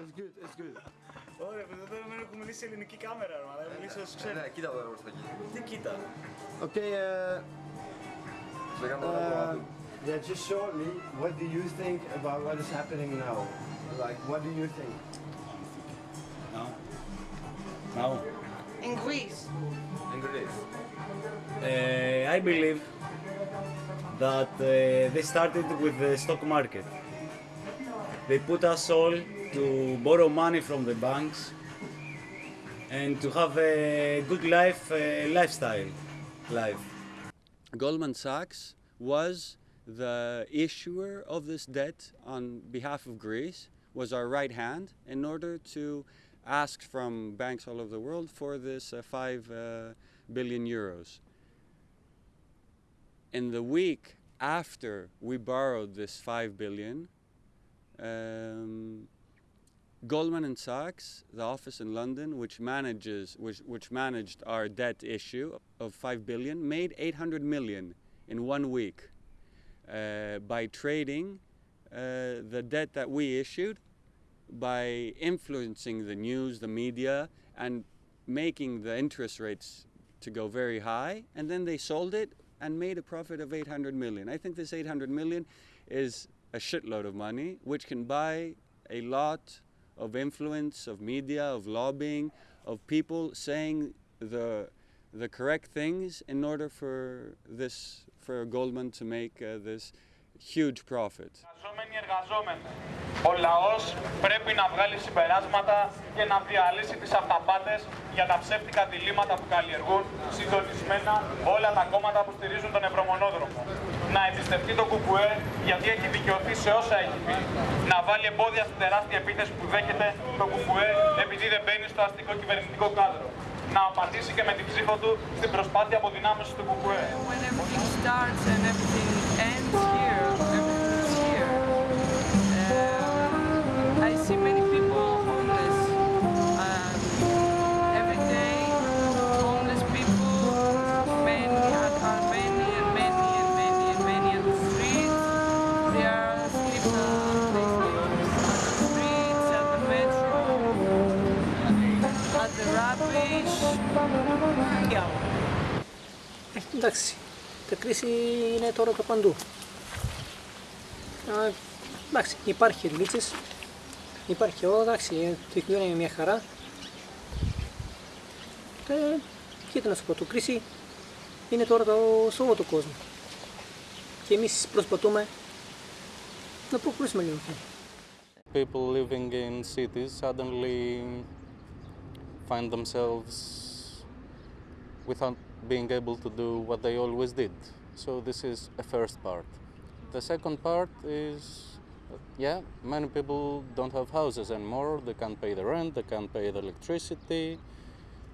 It's good, it's good. Ωραία, παιδιά, δεν δεν έχω μιλήσει σε ελληνική κάμερα, ρε, αλλά έχω μιλήσει όσο ξέρω. Ναι, κοίτα εδώ προς τα εκεί. Τι κοίτα. Okay, uh, Σε κάνω ένα uh, κομμάτι. yeah, just shortly, what do you think about what is happening now? Like, what do you think? Now. Now. In Greece. Εγκρίνεις. Uh, I believe that uh, they started with the stock market. They put us all to borrow money from the banks and to have a good life, uh, lifestyle, life. Goldman Sachs was the issuer of this debt on behalf of Greece, was our right hand in order to ask from banks all over the world for this uh, 5 uh, billion euros. In the week after we borrowed this 5 billion, um, Goldman and Sachs, the office in London, which manages, which, which managed our debt issue of five billion, made 800 million in one week uh, by trading uh, the debt that we issued, by influencing the news, the media, and making the interest rates to go very high, and then they sold it and made a profit of 800 million. I think this 800 million is a shitload of money, which can buy a lot of influence, of media, of lobbying, of people saying the the correct things in order for this for Goldman to make uh, this huge profit. Εργαζόμενοι εργαζόμενοι. Ο λαός πρέπει να βγάλει συμπεράσματα και να διαλύσει τις αυταπάτες για τα ψεύτικα διλήμματα που καλλιεργούν συντονισμένα όλα τα κόμματα που στηρίζουν τον Ευρωμονόδρομο. Να εμπιστευτεί το ΚΚΕ γιατί έχει δικαιωθεί σε όσα έχει πει. Να βάλει εμπόδια στην τεράστια επίθεση που δέχεται το ΚΚΕ επειδή δεν μπαίνει στο αστικό κυβερνητικό κάδρο. Να απαντήσει και με την ψήφο του στην προσπάθεια αποδυνάμωσης του ΚΚΕ. Είναι τώρα το παντού. Α, εντάξει, υπάρχει λύσεις, υπάρχει όλα, εντάξει, ε, το κοινό είναι μια χαρά. Και, κοίτα να σου πω, το κρίση είναι τώρα το, σε όλο τον κόσμο. Και εμείς προσπαθούμε να προχωρήσουμε λίγο. people living in cities suddenly find themselves without being able to do what they always did. So this is a first part. The second part is, yeah, many people don't have houses anymore. They can't pay the rent, they can't pay the electricity.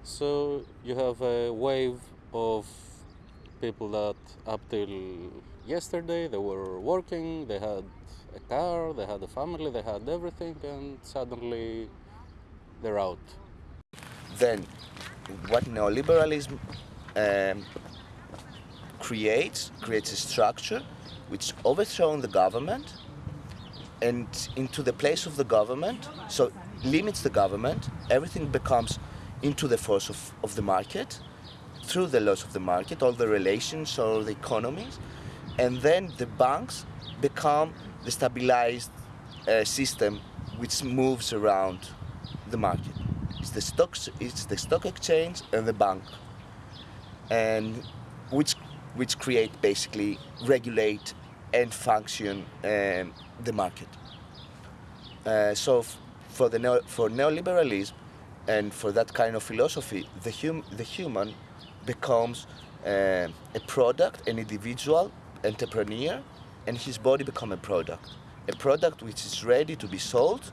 So you have a wave of people that up till yesterday they were working, they had a car, they had a family, they had everything, and suddenly they're out. then what neoliberalism um, creates creates a structure which overthrows the government and into the place of the government so limits the government everything becomes into the force of, of the market through the laws of the market all the relations all the economies and then the banks become the stabilized uh, system which moves around the market. It's the stocks it's the stock exchange and the bank. And which create basically regulate and function um, the market. Uh, so for the neo- for neoliberalism and for that kind of philosophy the hum- the human becomes uh, a product an individual entrepreneur and his body become a product. A product which is ready to be sold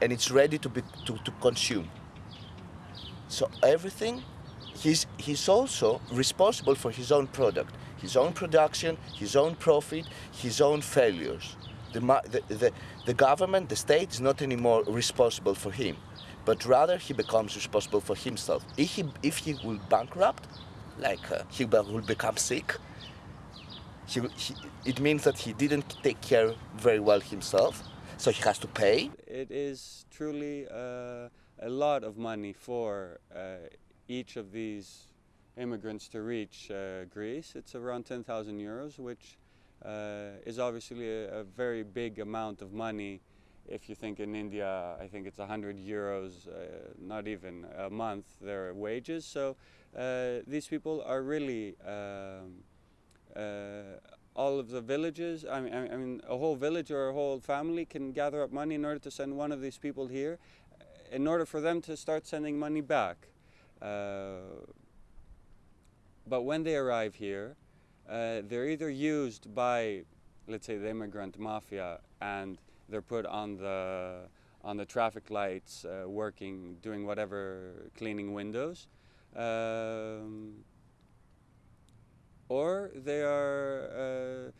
and it's ready to be to, to consume. So everything he's he's also responsible for his own product his own production his own profit his own failures the, the, the, the government the state is not anymore responsible for him but rather he becomes responsible for himself if he if he will bankrupt like uh, he will become sick he, he, it means that he didn't take care very well himself so he has to pay. It is truly uh, a lot of money for uh, each of these immigrants to reach uh, Greece. It's around 10,000 euros, which uh, is obviously a, a very big amount of money if you think in India, I think it's 100 euros, uh, not even a month, their wages. So uh, these people are really, um, uh, all of the villages, I mean, I mean, a whole village or a whole family can gather up money in order to send one of these people here, in order for them to start sending money back. Uh, but when they arrive here, uh, they're either used by, let's say, the immigrant mafia and they're put on the on the traffic lights, uh, working, doing whatever, cleaning windows, um, or they are. Uh,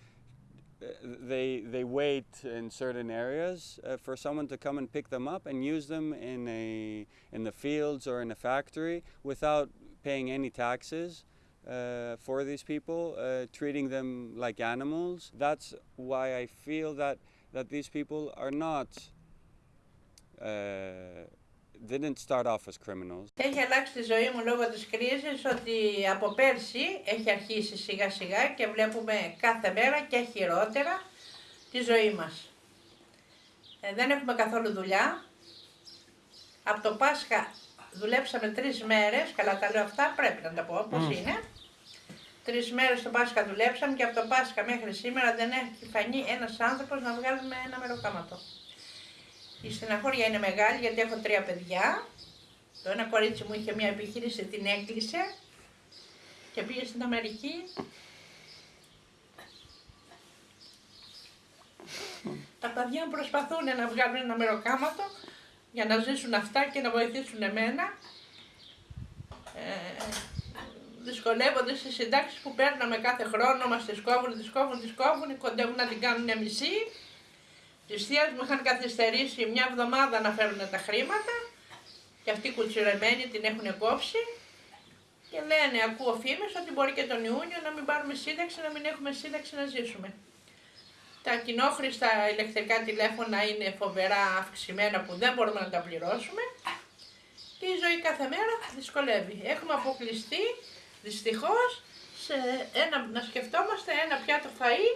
they they wait in certain areas uh, for someone to come and pick them up and use them in a in the fields or in a factory without paying any taxes uh, for these people, uh, treating them like animals. That's why I feel that that these people are not uh, didn't start off as criminals. Έχει αλλάξει τη ζωή μου λόγω της κρίσης ότι από πέρσι έχει αρχίσει σιγά σιγά και βλέπουμε κάθε μέρα και χειρότερα τη ζωή μας. Ε, δεν έχουμε καθόλου δουλειά. Από το Πάσχα δουλέψαμε τρεις μέρες, καλά τα λέω αυτά, πρέπει να τα πω πώς είναι. Τρεις μέρες το Πάσχα δουλέψαμε και από το Πάσχα μέχρι σήμερα δεν έχει φανεί ένας άνθρωπος να βγάλουμε ένα μεροκάματο. Η στεναχώρια είναι μεγάλη γιατί έχω τρία παιδιά. Το ένα κορίτσι μου είχε μια επιχείρηση, την έκλεισε και πήγε στην Αμερική. Τα παιδιά μου προσπαθούν να βγάλουν ένα μεροκάματο για να ζήσουν αυτά και να βοηθήσουν εμένα. Ε, δυσκολεύονται στις συντάξεις που παίρναμε κάθε χρόνο, μας τις κόβουν, τις κόβουν, τις κόβουν, κοντεύουν να την κάνουν μισή. Τη θεία μου είχαν καθυστερήσει μια εβδομάδα να φέρουν τα χρήματα και αυτοί κουτσιρεμένοι την έχουν κόψει και λένε, ακούω φήμες ότι μπορεί και τον Ιούνιο να μην πάρουμε σύνταξη, να μην έχουμε σύνταξη να ζήσουμε. Τα κοινόχρηστα ηλεκτρικά τηλέφωνα είναι φοβερά αυξημένα που δεν μπορούμε να τα πληρώσουμε και η ζωή κάθε μέρα δυσκολεύει. Έχουμε αποκλειστεί δυστυχώς σε ένα, να σκεφτόμαστε ένα πιάτο φαΐ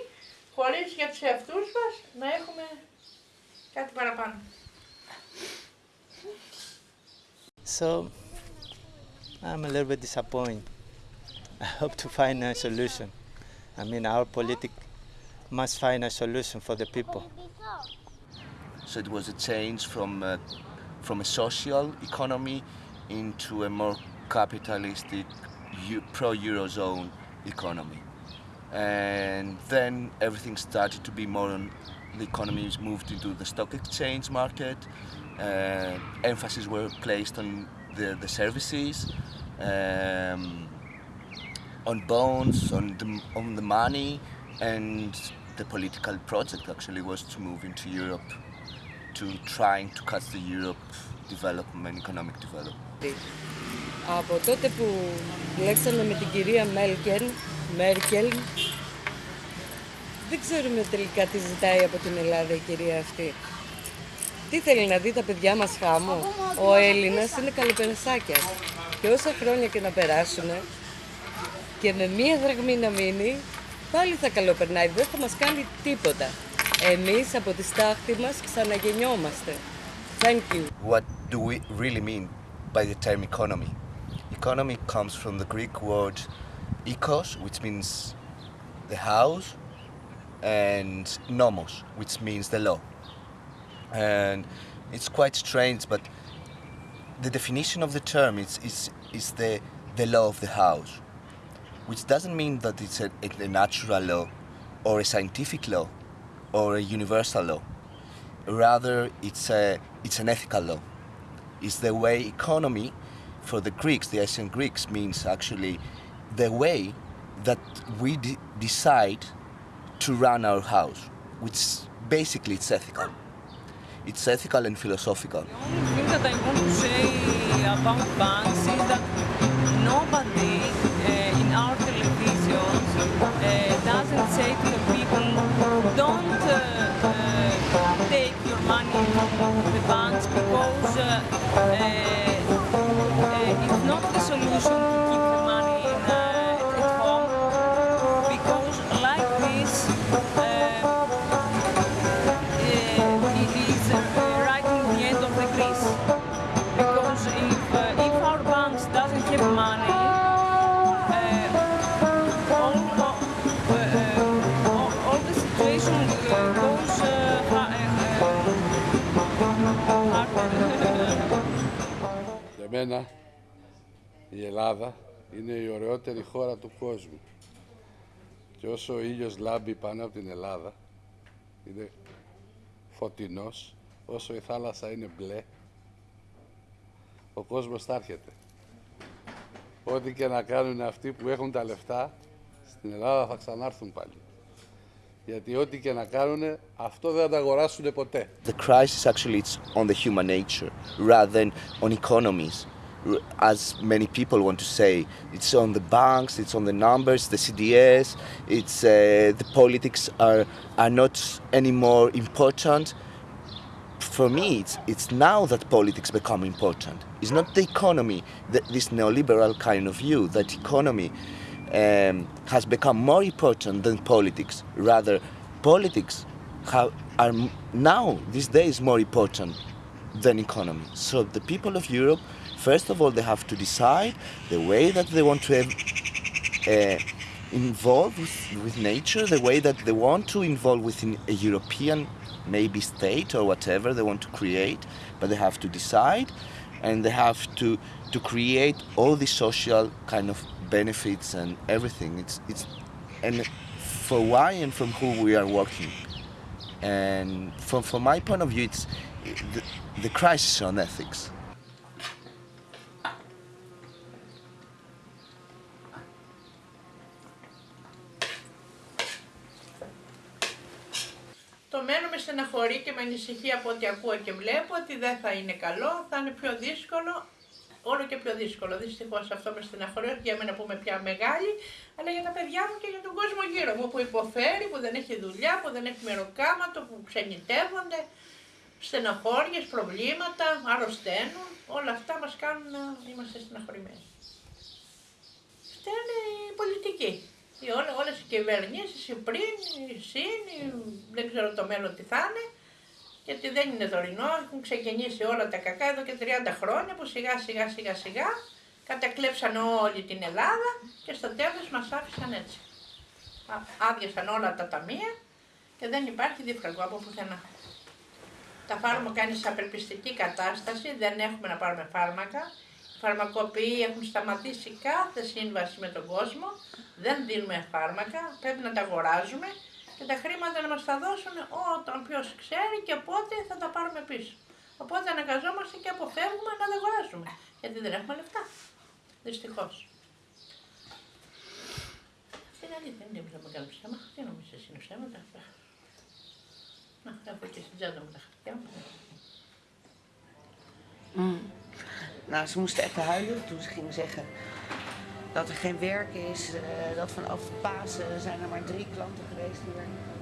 χωρίς για τους εαυτούς μας να έχουμε κάτι παραπάνω. So, I'm a little bit disappointed. I hope to find a solution. I mean, our politic must find a solution for the people. So it was a change from uh, from a social economy into a more capitalistic eu- pro-eurozone economy. And then everything started to be more on the economies moved into the stock exchange market. Uh, emphasis were placed on the, the services, um, on bonds, on the, on the money, and the political project actually was to move into Europe, to trying to cut the Europe development, economic development. Από τότε που λέξαμε με την κυρία Μέλκελ, Μέρκελ, δεν ξέρουμε τελικά τι ζητάει από την Ελλάδα η κυρία αυτή. Τι θέλει να δει τα παιδιά μας χάμω; Ο Έλληνας είναι καλοπερασάκιας. Και όσα χρόνια και να περάσουν και με μία δραγμή να μείνει, πάλι θα καλοπερνάει. Δεν θα μας κάνει τίποτα. Εμείς από τη στάχτη μας ξαναγεννιόμαστε. Thank you. What do we really mean by the term economy? Economy comes from the Greek word ekos, which means the house, and nomos, which means the law. And it's quite strange, but the definition of the term is, is, is the, the law of the house, which doesn't mean that it's a, a natural law or a scientific law or a universal law. Rather, it's, a, it's an ethical law. It's the way economy for the Greeks, the ancient Greeks, means actually the way that we de- decide to run our house, which basically it's ethical. It's ethical and philosophical. The only thing that I want to say about banks μένα η Ελλάδα είναι η ωραιότερη χώρα του κόσμου. Και όσο ο ήλιος λάμπει πάνω από την Ελλάδα, είναι φωτεινός, όσο η θάλασσα είναι μπλε, ο κόσμος θα έρχεται. Ό,τι και να κάνουν αυτοί που έχουν τα λεφτά, στην Ελλάδα θα ξανάρθουν πάλι. Γιατί ό,τι και να κάνουν, αυτό δεν θα τα αγοράσουν ποτέ. The crisis actually it's on the human nature rather than on economies. R- As many people want to say, it's on the banks, it's on the numbers, the CDS, it's uh, the politics are are not anymore important. For me, it's it's now that politics become important. It's not the economy, th- this neoliberal kind of view that economy um, has become more important than politics. Rather, politics have, are now these days more important than economy. So the people of Europe, first of all, they have to decide the way that they want to uh, involve with, with nature, the way that they want to involve within a European maybe state or whatever they want to create, but they have to decide and they have to to create all the social kind of benefits and everything. It's it's and for why and from who we are working. And from from my point of view, it's the, the crisis on ethics. Το μένω με στεναχωρεί και με ανησυχεί από ό,τι ακούω και βλέπω ότι δεν θα είναι καλό, θα είναι πιο δύσκολο, όλο και πιο δύσκολο. Δυστυχώς αυτό με στεναχωρεί, όχι για μένα που είμαι πια μεγάλη, αλλά για τα παιδιά μου και για τον κόσμο γύρω μου που υποφέρει, που δεν έχει δουλειά, που δεν έχει μεροκάματο, που ξενιτεύονται, στεναχώριες, προβλήματα, αρρωσταίνουν. Όλα αυτά μας κάνουν να είμαστε στεναχωρημένοι. Φταίνε οι πολιτικοί. Οι όλες, όλες οι κυβερνήσεις, οι πριν, οι συν, οι- δεν ξέρω το μέλλον τι θα είναι, γιατί δεν είναι δωρινό, έχουν ξεκινήσει όλα τα κακά εδώ και 30 χρόνια που σιγά σιγά σιγά σιγά κατακλέψαν όλη την Ελλάδα και στο τέλος μας άφησαν έτσι. Α- Άδειασαν όλα τα ταμεία και δεν υπάρχει δίφραγγο από πουθενά. Τα φάρμακα είναι σε απελπιστική κατάσταση, δεν έχουμε να πάρουμε φάρμακα. Οι φαρμακοποιοί έχουν σταματήσει κάθε σύμβαση με τον κόσμο, δεν δίνουμε φάρμακα, πρέπει να τα αγοράζουμε και τα χρήματα να μας τα δώσουν όταν ποιος ξέρει και πότε θα τα πάρουμε πίσω. Οπότε αναγκαζόμαστε και αποφεύγουμε να τα αγοράσουμε, γιατί δεν έχουμε λεφτά. Δυστυχώς. Αυτή είναι αλήθεια, δεν είναι μεγάλο ψέμα. Τι νομίζεις εσύ είναι ψέματα. Να, έχω και στην τσάντα μου τα χαρτιά μου. Mm. Nou, ze moesten even huilen toen ze gingen zeggen dat er geen werk is. eh, dat vanaf Pasen zijn er maar drie klanten geweest die.